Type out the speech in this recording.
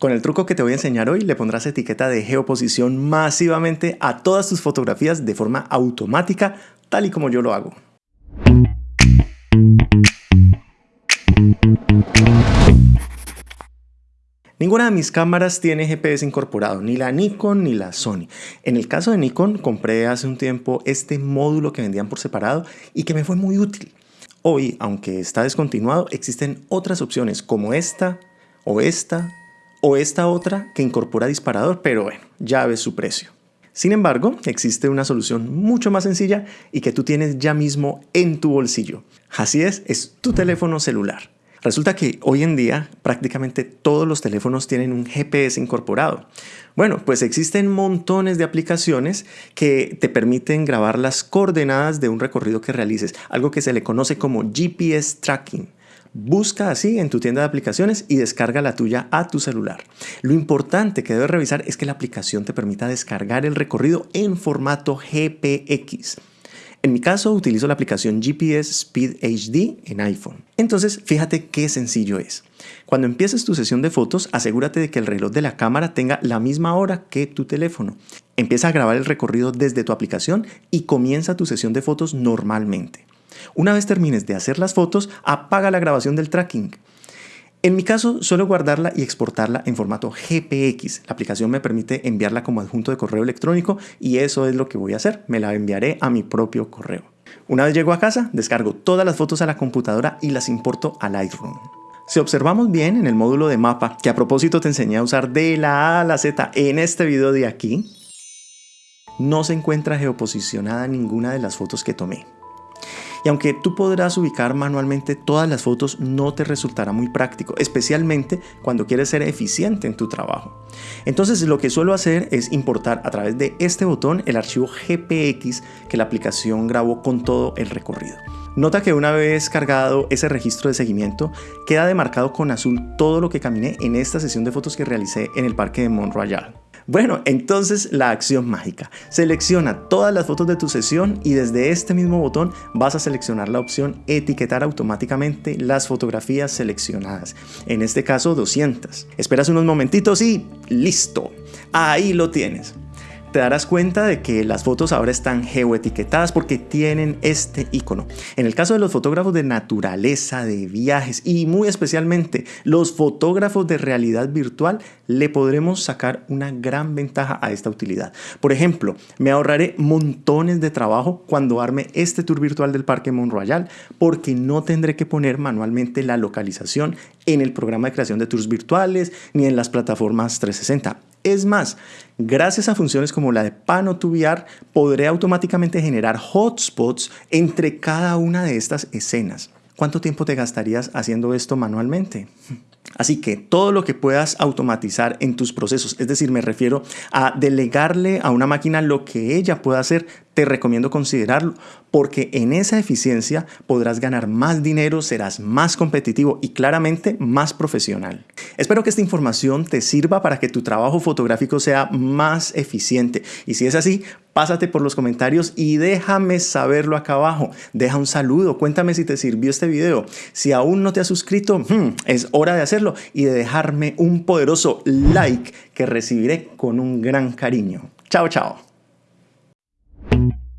Con el truco que te voy a enseñar hoy le pondrás etiqueta de geoposición masivamente a todas tus fotografías de forma automática, tal y como yo lo hago. Ninguna de mis cámaras tiene GPS incorporado, ni la Nikon ni la Sony. En el caso de Nikon compré hace un tiempo este módulo que vendían por separado y que me fue muy útil. Hoy, aunque está descontinuado, existen otras opciones como esta o esta o esta otra que incorpora disparador, pero bueno, ya ves su precio. Sin embargo, existe una solución mucho más sencilla y que tú tienes ya mismo en tu bolsillo. Así es, es tu teléfono celular. Resulta que hoy en día prácticamente todos los teléfonos tienen un GPS incorporado. Bueno, pues existen montones de aplicaciones que te permiten grabar las coordenadas de un recorrido que realices, algo que se le conoce como GPS tracking. Busca así en tu tienda de aplicaciones y descarga la tuya a tu celular. Lo importante que debes revisar es que la aplicación te permita descargar el recorrido en formato GPX. En mi caso utilizo la aplicación GPS Speed HD en iPhone. Entonces fíjate qué sencillo es. Cuando empieces tu sesión de fotos, asegúrate de que el reloj de la cámara tenga la misma hora que tu teléfono. Empieza a grabar el recorrido desde tu aplicación y comienza tu sesión de fotos normalmente. Una vez termines de hacer las fotos, apaga la grabación del tracking. En mi caso, suelo guardarla y exportarla en formato GPX. La aplicación me permite enviarla como adjunto de correo electrónico y eso es lo que voy a hacer. Me la enviaré a mi propio correo. Una vez llego a casa, descargo todas las fotos a la computadora y las importo a Lightroom. Si observamos bien en el módulo de mapa, que a propósito te enseñé a usar de la A a la Z en este video de aquí, no se encuentra geoposicionada ninguna de las fotos que tomé. Y aunque tú podrás ubicar manualmente todas las fotos, no te resultará muy práctico, especialmente cuando quieres ser eficiente en tu trabajo. Entonces lo que suelo hacer es importar a través de este botón el archivo GPX que la aplicación grabó con todo el recorrido. Nota que una vez cargado ese registro de seguimiento, queda demarcado con azul todo lo que caminé en esta sesión de fotos que realicé en el parque de Mont Royal. Bueno, entonces la acción mágica. Selecciona todas las fotos de tu sesión y desde este mismo botón vas a seleccionar la opción etiquetar automáticamente las fotografías seleccionadas. En este caso 200. Esperas unos momentitos y listo. Ahí lo tienes te darás cuenta de que las fotos ahora están geoetiquetadas porque tienen este icono. En el caso de los fotógrafos de naturaleza, de viajes y muy especialmente los fotógrafos de realidad virtual, le podremos sacar una gran ventaja a esta utilidad. Por ejemplo, me ahorraré montones de trabajo cuando arme este tour virtual del Parque Mont Royal porque no tendré que poner manualmente la localización en el programa de creación de tours virtuales ni en las plataformas 360. Es más, gracias a funciones como la de Pano podré automáticamente generar hotspots entre cada una de estas escenas. ¿Cuánto tiempo te gastarías haciendo esto manualmente? Así que todo lo que puedas automatizar en tus procesos, es decir, me refiero a delegarle a una máquina lo que ella pueda hacer, te recomiendo considerarlo porque en esa eficiencia podrás ganar más dinero, serás más competitivo y claramente más profesional. Espero que esta información te sirva para que tu trabajo fotográfico sea más eficiente y si es así, pásate por los comentarios y déjame saberlo acá abajo. Deja un saludo, cuéntame si te sirvió este video. Si aún no te has suscrito, hmm, es hora de hacerlo y de dejarme un poderoso like que recibiré con un gran cariño. Chao, chao. Thank you.